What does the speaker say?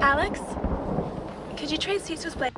Alex? Could you trade seats with Blake?